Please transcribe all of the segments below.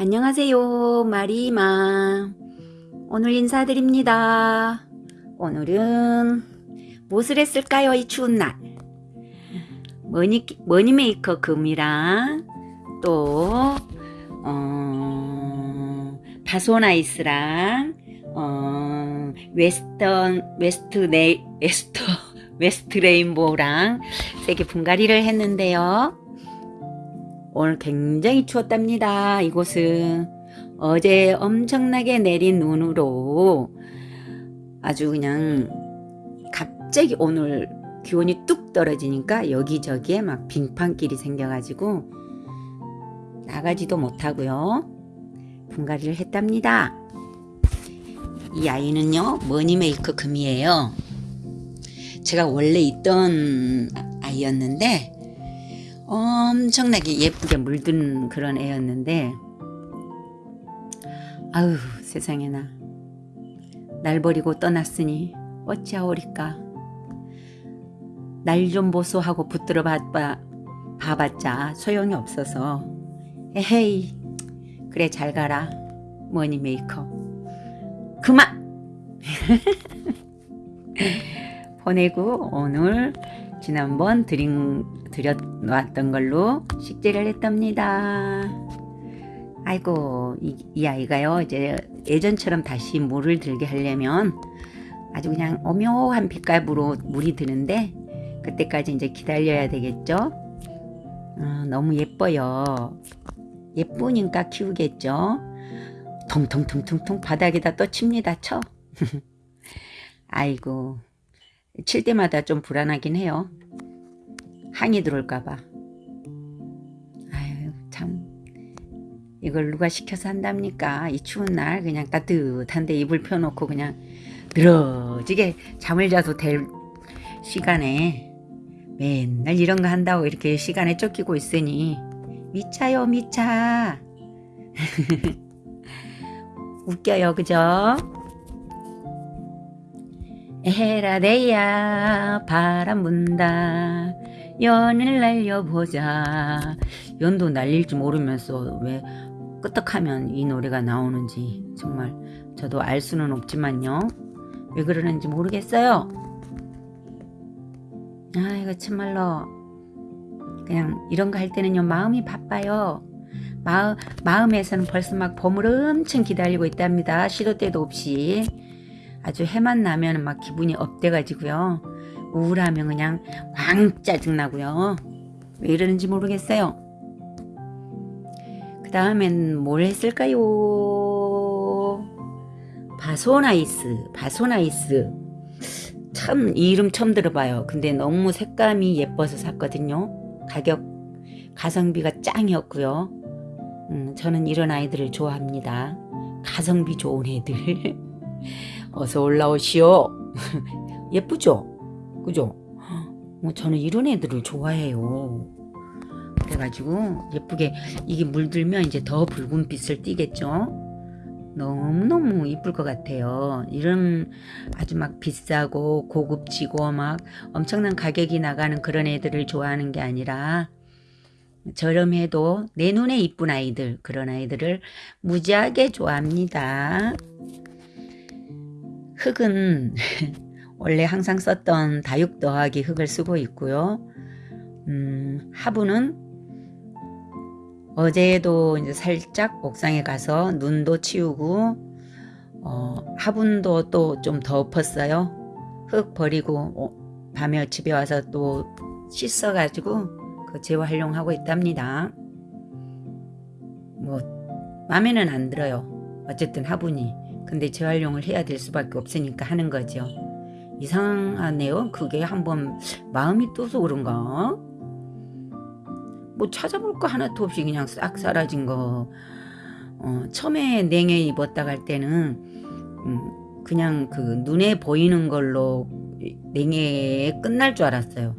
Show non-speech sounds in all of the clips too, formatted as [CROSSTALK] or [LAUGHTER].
안녕하세요 마리마. 오늘 인사드립니다. 오늘은 무엇을 했을까요 이 추운 날? Money, Money Maker 금이랑 또 어, 바소나이스랑 어, Western West 네이 Wester [LAUGHS] West Rainbow랑 세개 분갈이를 했는데요 오늘 굉장히 추웠답니다. 이곳은 어제 엄청나게 내린 눈으로 아주 그냥 갑자기 오늘 기온이 뚝 떨어지니까 여기저기에 막 빙판길이 생겨가지고 나가지도 못하고요. 분갈이를 했답니다. 이 아이는요 머니메이커 금이에요. 제가 원래 있던 아이였는데 엄청나게 예쁘게 물든 그런 애였는데 아유 세상에나. 날 버리고 떠났으니 어찌하오리까? 날 좀 보소하고 붙들어 봐봐, 봐봤자 소용이 없어서. 에헤이 그래 잘 가라 Money Maker. 그만! [LAUGHS] 보내고 오늘 지난번 드린 드려놨던 걸로 식재를 했답니다. 아이고 이, 이, 아이가요 이제 예전처럼 다시 물을 들게 하려면 아주 그냥 오묘한 빛깔으로 물이 드는데 그때까지 이제 기다려야 되겠죠. 어, 너무 예뻐요. 예쁘니까 키우겠죠. 통통통통통 바닥에다 또 칩니다. 쳐. [LAUGHS] 아이고 칠 때마다 좀 불안하긴 해요. 항이 들어올까봐. 아유 참 이걸 누가 시켜서 한답니까? 이 추운 날 그냥 따뜻한데 이불 펴놓고 그냥 늘어지게 잠을 자도 될 시간에 맨날 이런 거 한다고 이렇게 시간에 쫓기고 있으니 미차요 미차 [LAUGHS] 웃겨요 그죠? 에라데야 바람 분다 연을 날려보자. 연도 날릴 줄 모르면서 왜 끄떡하면 이 노래가 나오는지 정말 저도 알 수는 없지만요. 왜 그러는지 모르겠어요. 아 이거 참말로 그냥 이런 거 할 때는요 마음이 바빠요. 마음, 마음에서는 벌써 막 봄을 엄청 기다리고 있답니다. 시도 때도 없이. 아주 해만 나면 막 기분이 up돼가지고요. 우울하면 그냥 왕 짜증나고요. 왜 이러는지 모르겠어요. 그 다음엔 뭘 했을까요? 바소나이스, 바소나이스. 참 이름 처음 들어봐요. 근데 너무 색감이 예뻐서 샀거든요. 가격, 가성비가 짱이었고요. 음, 저는 이런 아이들을 좋아합니다. 가성비 좋은 애들. [LAUGHS] 어서 올라오시오. [LAUGHS] 예쁘죠? 그죠? 뭐 저는 이런 애들을 좋아해요. 그래가지고 예쁘게 이게 물들면 이제 더 붉은 빛을 띠겠죠? 너무너무 이쁠 것 같아요. 이런 아주 막 비싸고 고급지고 막 엄청난 가격이 나가는 그런 애들을 좋아하는 게 아니라 저렴해도 내 눈에 이쁜 아이들 그런 아이들을 무지하게 좋아합니다. 흙은 [LAUGHS] 원래 항상 썼던 다육 더하기 흙을 쓰고 있고요. 음, 화분은 어제도 이제 살짝 옥상에 가서 눈도 치우고 어, 화분도 또 좀 덮었어요. 흙 버리고 어, 밤에 집에 와서 또 씻어가지고 그 재활용하고 있답니다. 뭐 마음에는 안 들어요. 어쨌든 화분이 근데 재활용을 해야 될 수밖에 없으니까 하는 거죠. 이상하네요. 그게 한번 마음이 떠서 그런가? 뭐 찾아볼 거 하나도 없이 그냥 싹 사라진 거. 어, 처음에 냉해 입었다 갈 때는 음, 그냥 그 눈에 보이는 걸로 냉해에 끝날 줄 알았어요.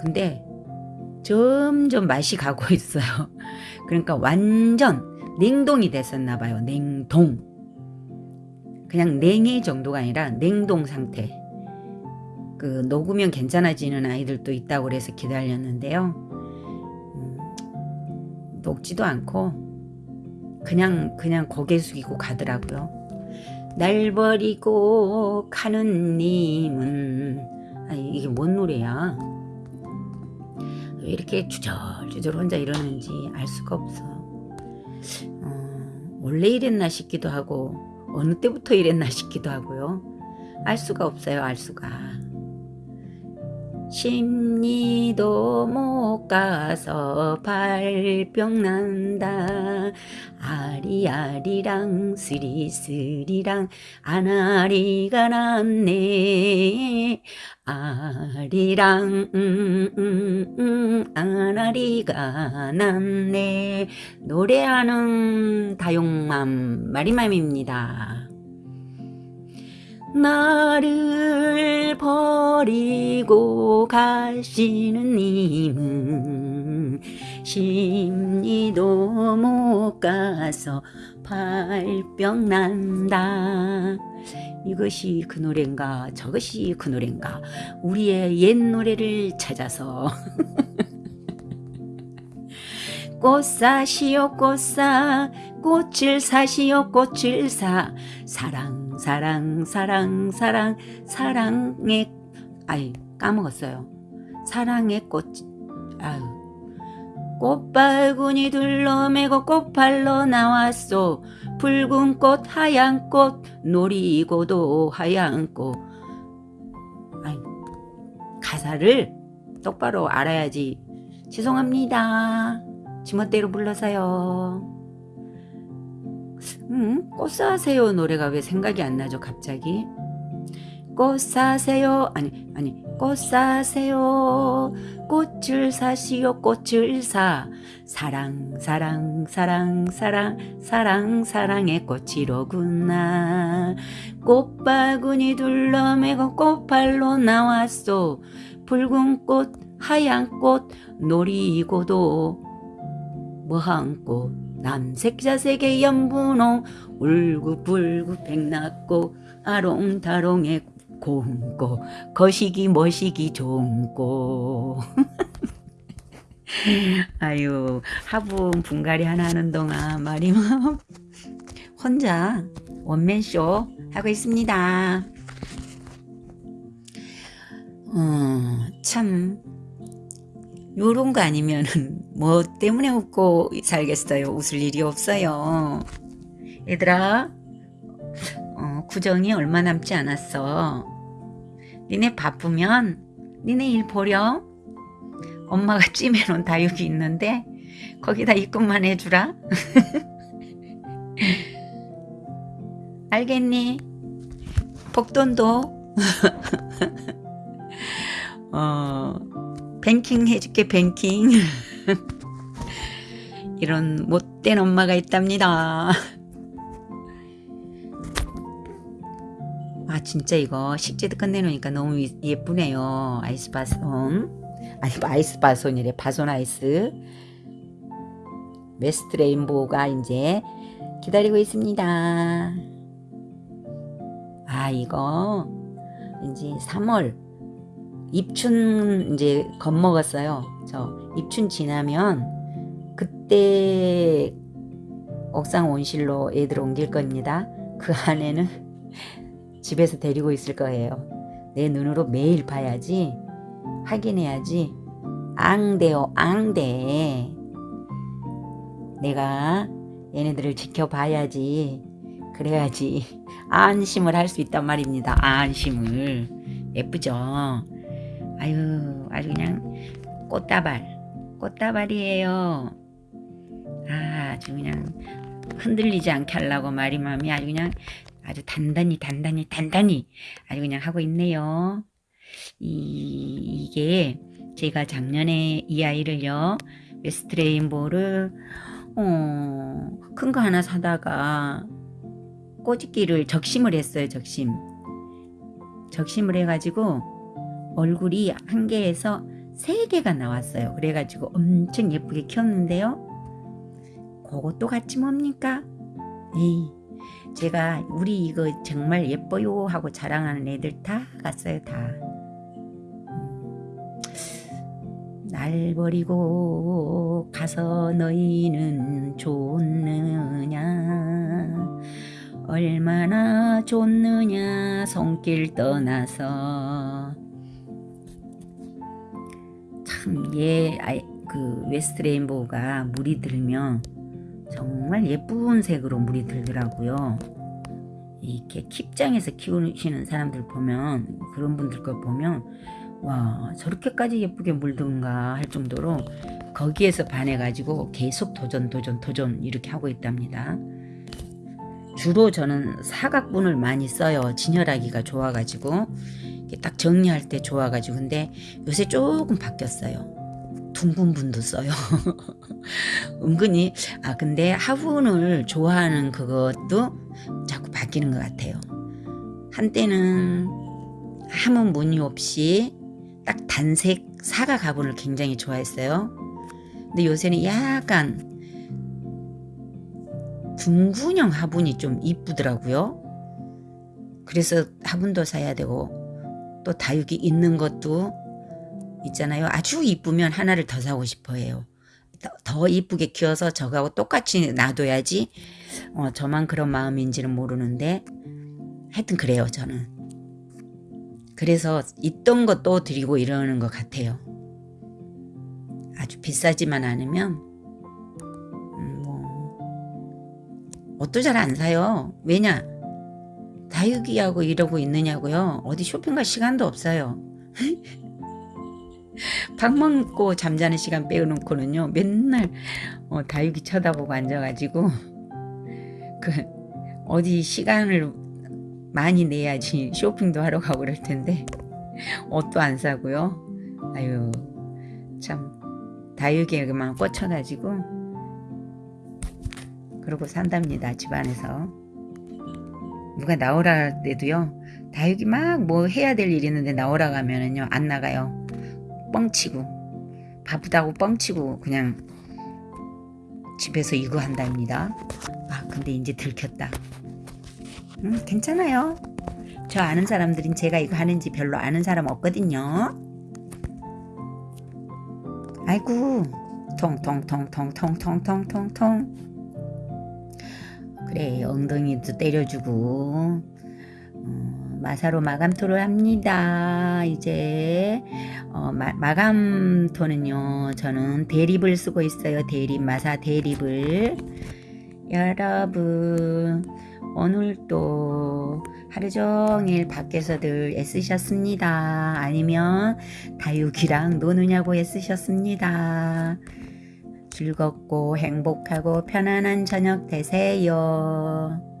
근데 점점 맛이 가고 [LAUGHS] 있어요. 그러니까 완전 냉동이 됐었나 봐요. 냉동. 그냥 냉해 정도가 아니라 냉동 상태 그 녹으면 괜찮아지는 아이들도 있다고 그래서 기다렸는데요 음, 녹지도 않고 그냥 그냥 고개 숙이고 가더라고요. 날 버리고 가는 님은 아니 이게 뭔 노래야? 왜 이렇게 주절주절 혼자 이러는지 알 수가 없어. 어, 원래 이랬나 싶기도 하고 어느 때부터 이랬나 싶기도 하고요. 알 수가 없어요. 알 수가. 심리도 못 가서 발병 난다. 아리아리랑 스리스리랑 아나리가 났네. 아리랑 음, 음, 음, 아나리가 났네. 노래하는 다용맘 마리맘입니다 나를 버리고 가시는 님은 심리도 못 가서 발병 난다. 이것이 그 노래인가 저것이 그 노래인가 우리의 옛 노래를 찾아서 [LAUGHS] 꽃 사시오 꽃사 꽃을 사시오 꽃을 사 사랑 사랑 사랑 사랑 사랑의 아이 까먹었어요. 사랑의 꽃 아유. 꽃바구니 둘러매고 꽃팔러 나왔소. 붉은 꽃 하얀 꽃 놀이고도 하얀 꽃. 아이 가사를 똑바로 알아야지. 죄송합니다. 지멋대로 불러서요 음, 꽃 사세요 노래가 왜 생각이 안 나죠 갑자기? 꽃 사세요 아니 아니 꽃 사세요. 꽃을 사시오 꽃을 사. 사랑 사랑 사랑 사랑 사랑 사랑의 꽃이로구나. 꽃바구니 둘러매고 꽃팔로 나왔소. 붉은 꽃 하얀 꽃 놀이고도. 뭐한 꽃 남색자색의 연분홍 울구불구 백낙고 아롱다롱의 고운고. 거시기 머시기 좋은고. [LAUGHS] 아유 화분 분갈이 하나 하는 동안 말이 혼자 원맨쇼 하고 있습니다. 어, 참 요런 거 아니면은 [LAUGHS] 뭐 때문에 웃고 살겠어요. 웃을 일이 없어요. 얘들아 어, 구정이 얼마 남지 않았어. 니네 바쁘면 니네 일 보렴. 엄마가 찜해놓은 다육이 있는데 거기다 입금만 해주라. [LAUGHS] 알겠니? 복돈도 [LAUGHS] 어 뱅킹 해줄게 뱅킹. [LAUGHS] 이런 못된 엄마가 있답니다. 아 진짜 이거 식재도 끝내놓으니까 너무 예쁘네요. 아이스 바손. 아니 아이스 바손이래. 바손 아이스. 메스트 레인보우가 이제 기다리고 있습니다. 아 이거 이제 3월 입춘 이제 겁먹었어요. 저 입춘 지나면 그때 옥상 온실로 애들 옮길 겁니다. 그 안에는 [LAUGHS] 집에서 데리고 있을 거예요. 내 눈으로 매일 봐야지 확인해야지 앙대요 앙대 내가 얘네들을 지켜봐야지 그래야지 [LAUGHS] 안심을 할 수 있단 말입니다 안심을 예쁘죠 아유 아주 그냥 꽃다발. 꽃다발이에요. 아, 아주 그냥 흔들리지 않게 하려고 마리맘이 아주 그냥 아주 단단히 단단히 단단히 아주 그냥 하고 있네요. 이, 이게 제가 작년에 이 아이를요 West Rainbow를 어, 큰 거 하나 사다가 꼬집기를 적심을 했어요 적심. 적심을 해가지고 얼굴이 한 개에서 세 개가 나왔어요. 그래가지고 엄청 예쁘게 키웠는데요. 그것도 같이 뭡니까? 에이, 제가 우리 이거 정말 예뻐요 하고 자랑하는 애들 다 갔어요. 다. 음. 날 버리고 가서 너희는 좋느냐 얼마나 좋느냐 손길 떠나서 참 얘 그 West Rainbow가 물이 들면 정말 예쁜 색으로 물이 들더라고요. 이렇게 keep장에서 키우시는 사람들 보면 그런 분들 거 보면 와 저렇게까지 예쁘게 물든가 할 정도로 거기에서 반해가지고 계속 도전 도전 도전 이렇게 하고 있답니다. 주로 저는 사각분을 많이 써요. 진열하기가 좋아가지고 딱 정리할 때 좋아가지고 근데 요새 조금 바뀌었어요. 둥근 분도 써요. [LAUGHS] 은근히 아 근데 화분을 좋아하는 그것도 자꾸 바뀌는 것 같아요. 한때는 아무 무늬 없이 딱 단색 사각 화분을 굉장히 좋아했어요. 근데 요새는 약간 둥근형 화분이 좀 이쁘더라고요. 그래서 화분도 사야 되고 또 다육이 있는 것도 있잖아요. 아주 이쁘면 하나를 더 사고 싶어 해요. 더, 더 이쁘게 키워서 저하고 똑같이 놔둬야지 어, 저만 그런 마음인지는 모르는데 하여튼 그래요 저는. 그래서 있던 것도 드리고 이러는 것 같아요. 아주 비싸지만 않으면 음, 뭐 옷도 잘 안 사요. 왜냐? 다육이하고 이러고 있느냐고요. 어디 쇼핑 갈 시간도 없어요. [LAUGHS] 밥 먹고 잠자는 시간 빼놓고는요. 맨날 어, 다육이 쳐다보고 앉아가지고 [LAUGHS] 그 어디 시간을 많이 내야지 쇼핑도 하러 가고 그럴 텐데 옷도 안 사고요. 아유 참 다육이에만 꽂혀가지고 그러고 산답니다 집안에서 누가 나오라 할 때도요. 다육이 막 뭐 해야 될일 있는데 나오라 가면은요 안 나가요. 뻥치고. 바쁘다고 뻥치고 그냥 집에서 이거 한답니다. 아 근데 이제 들켰다. 음 괜찮아요. 저 아는 사람들은 제가 이거 하는지 별로 아는 사람 없거든요. 아이고. 통통통통통통통통통 그래 엉덩이도 때려주고 어, 마사로 마감토를 합니다 이제 어, 마, 마감토는요 저는 대립을 쓰고 있어요 대립 마사 대립을 여러분 오늘도 하루 종일 밖에서들 애쓰셨습니다. 아니면 다육이랑 노느냐고 애쓰셨습니다. 즐겁고 행복하고 편안한 저녁 되세요.